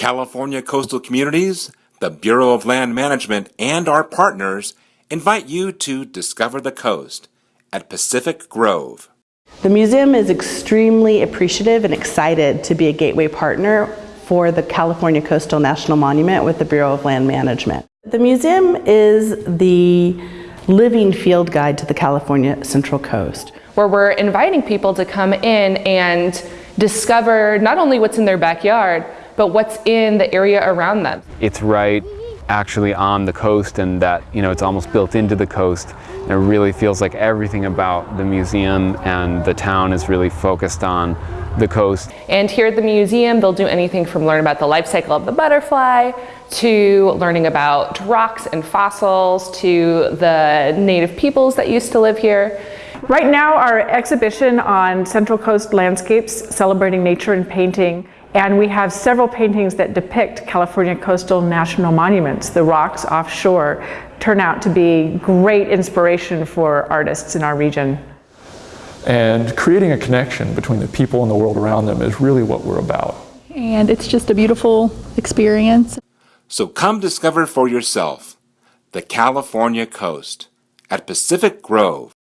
California Coastal Communities, the Bureau of Land Management, and our partners invite you to discover the coast at Pacific Grove. The museum is extremely appreciative and excited to be a gateway partner for the California Coastal National Monument with the Bureau of Land Management. The museum is the living field guide to the California Central Coast. Where we're inviting people to come in and discover not only what's in their backyard, but what's in the area around them. It's right actually on the coast and that, you know, it's almost built into the coast. And it really feels like everything about the museum and the town is really focused on the coast. And here at the museum, they'll do anything from learn about the life cycle of the butterfly to learning about rocks and fossils to the native peoples that used to live here. Right now, our exhibition on Central Coast landscapes, celebrating nature and painting, and we have several paintings that depict California coastal national monuments. The rocks offshore turn out to be great inspiration for artists in our region. And creating a connection between the people and the world around them is really what we're about. And it's just a beautiful experience. So come discover for yourself the California coast at Pacific Grove.